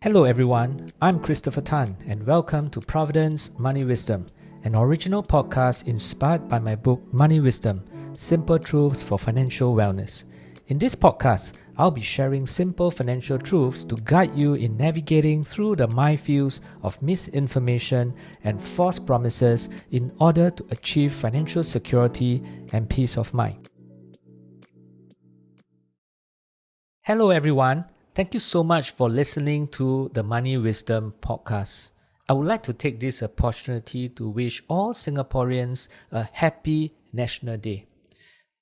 Hello everyone, I'm Christopher Tan and welcome to Providend's Money Wisdom, an original podcast inspired by my book Money Wisdom Simple Truths for Financial Wellness. In this podcast, I'll be sharing simple financial truths to guide you in navigating through the minefields of misinformation and false promises in order to achieve financial security and peace of mind. Hello, everyone. Thank you so much for listening to the Money Wisdom podcast. I would like to take this opportunity to wish all Singaporeans a happy National Day.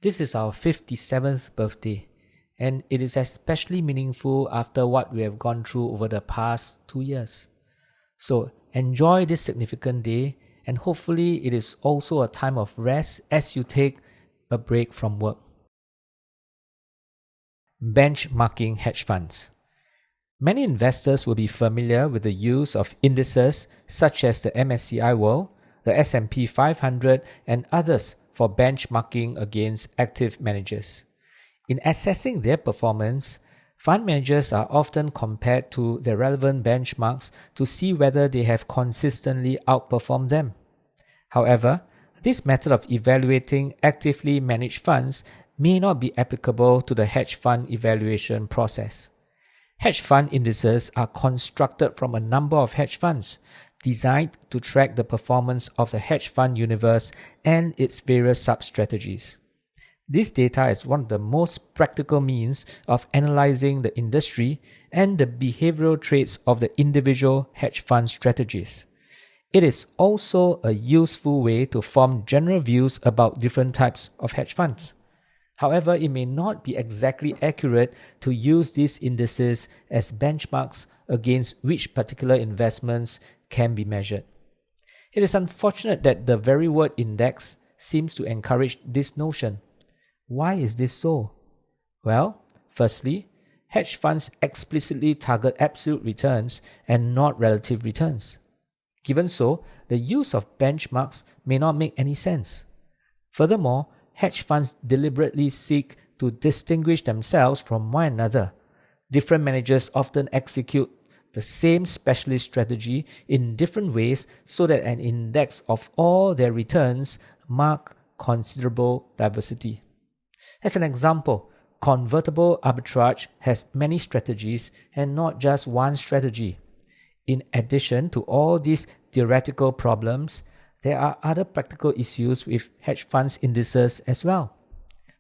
This is our 57th birthday, and it is especially meaningful after what we have gone through over the past two years. So, enjoy this significant day, and hopefully, it is also a time of rest as you take a break from work benchmarking hedge funds. Many investors will be familiar with the use of indices such as the MSCI World, the S&P 500 and others for benchmarking against active managers. In assessing their performance, fund managers are often compared to their relevant benchmarks to see whether they have consistently outperformed them. However, this method of evaluating actively managed funds may not be applicable to the hedge fund evaluation process. Hedge fund indices are constructed from a number of hedge funds designed to track the performance of the hedge fund universe and its various sub-strategies. This data is one of the most practical means of analyzing the industry and the behavioral traits of the individual hedge fund strategies. It is also a useful way to form general views about different types of hedge funds. However, it may not be exactly accurate to use these indices as benchmarks against which particular investments can be measured. It is unfortunate that the very word index seems to encourage this notion. Why is this so? Well, firstly, hedge funds explicitly target absolute returns and not relative returns. Given so, the use of benchmarks may not make any sense. Furthermore, hedge funds deliberately seek to distinguish themselves from one another. Different managers often execute the same specialist strategy in different ways so that an index of all their returns mark considerable diversity. As an example, convertible arbitrage has many strategies and not just one strategy. In addition to all these theoretical problems, there are other practical issues with hedge funds indices as well.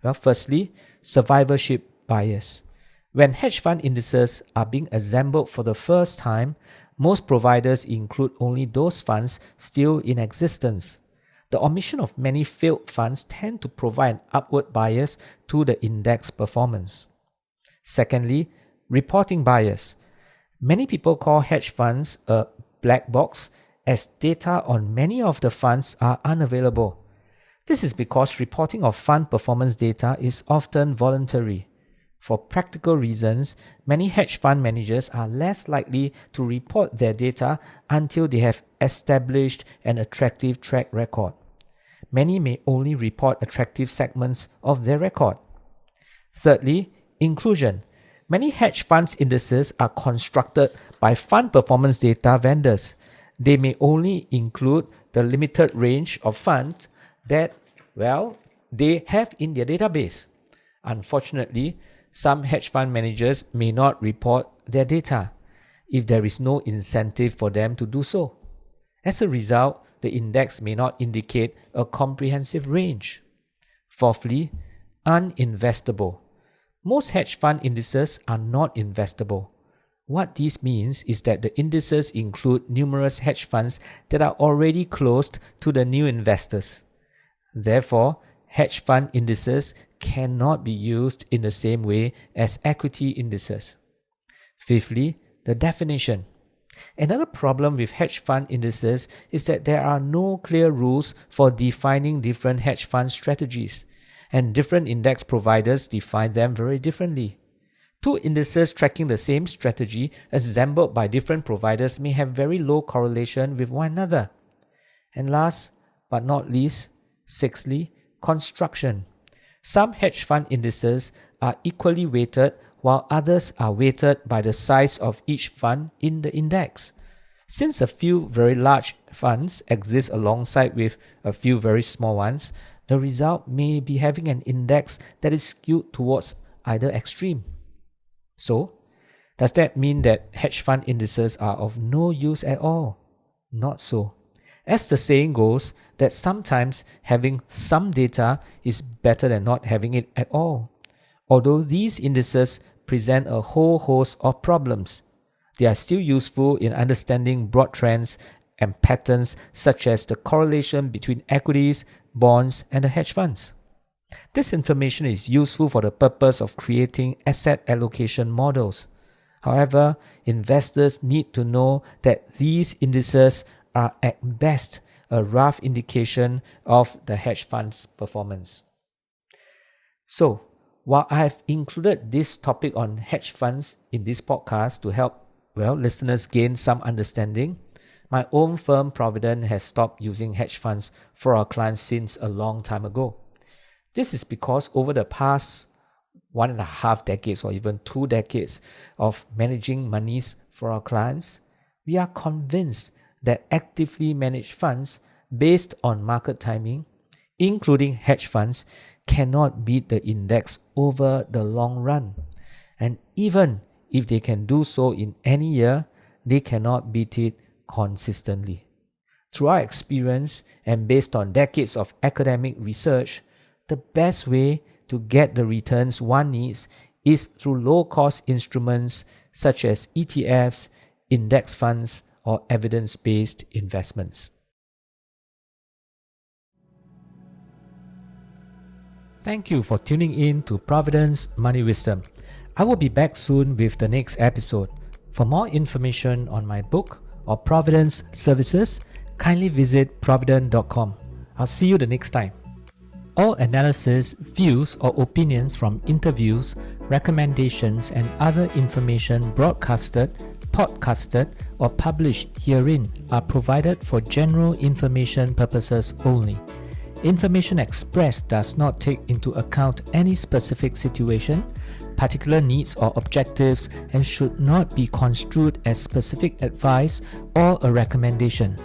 Well, firstly, survivorship bias. When hedge fund indices are being assembled for the first time, most providers include only those funds still in existence. The omission of many failed funds tend to provide an upward bias to the index performance. Secondly, reporting bias. Many people call hedge funds a black box as data on many of the funds are unavailable. This is because reporting of fund performance data is often voluntary. For practical reasons, many hedge fund managers are less likely to report their data until they have established an attractive track record. Many may only report attractive segments of their record. Thirdly, inclusion. Many hedge funds indices are constructed by fund performance data vendors they may only include the limited range of funds that, well, they have in their database. Unfortunately, some hedge fund managers may not report their data if there is no incentive for them to do so. As a result, the index may not indicate a comprehensive range. Fourthly, uninvestable. Most hedge fund indices are not investable. What this means is that the indices include numerous hedge funds that are already closed to the new investors. Therefore, hedge fund indices cannot be used in the same way as equity indices. Fifthly, the definition. Another problem with hedge fund indices is that there are no clear rules for defining different hedge fund strategies, and different index providers define them very differently. Two indices tracking the same strategy assembled by different providers may have very low correlation with one another. And last but not least, sixthly, construction. Some hedge fund indices are equally weighted while others are weighted by the size of each fund in the index. Since a few very large funds exist alongside with a few very small ones, the result may be having an index that is skewed towards either extreme. So, does that mean that hedge fund indices are of no use at all? Not so. As the saying goes, that sometimes having some data is better than not having it at all. Although these indices present a whole host of problems, they are still useful in understanding broad trends and patterns such as the correlation between equities, bonds, and the hedge funds. This information is useful for the purpose of creating asset allocation models. However, investors need to know that these indices are at best a rough indication of the hedge fund's performance. So, while I have included this topic on hedge funds in this podcast to help well listeners gain some understanding, my own firm Providend has stopped using hedge funds for our clients since a long time ago. This is because over the past one and a half decades or even two decades of managing monies for our clients, we are convinced that actively managed funds based on market timing, including hedge funds, cannot beat the index over the long run. And even if they can do so in any year, they cannot beat it consistently. Through our experience and based on decades of academic research, the best way to get the returns one needs is through low cost instruments such as ETFs, index funds, or evidence based investments. Thank you for tuning in to Providend's Money Wisdom. I will be back soon with the next episode. For more information on my book or Providend's services, kindly visit providend.com. I'll see you the next time. All analysis, views, or opinions from interviews, recommendations, and other information broadcasted, podcasted, or published herein are provided for general information purposes only. Information expressed does not take into account any specific situation, particular needs or objectives, and should not be construed as specific advice or a recommendation.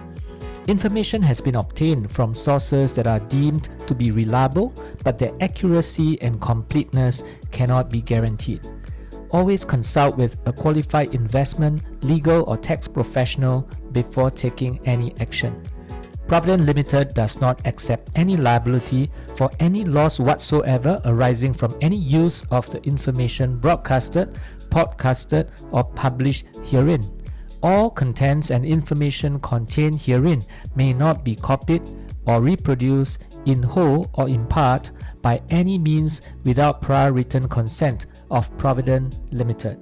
Information has been obtained from sources that are deemed to be reliable, but their accuracy and completeness cannot be guaranteed. Always consult with a qualified investment, legal, or tax professional before taking any action. Providend Limited does not accept any liability for any loss whatsoever arising from any use of the information broadcasted, podcasted, or published herein. All contents and information contained herein may not be copied or reproduced in whole or in part by any means without prior written consent of Providend Limited.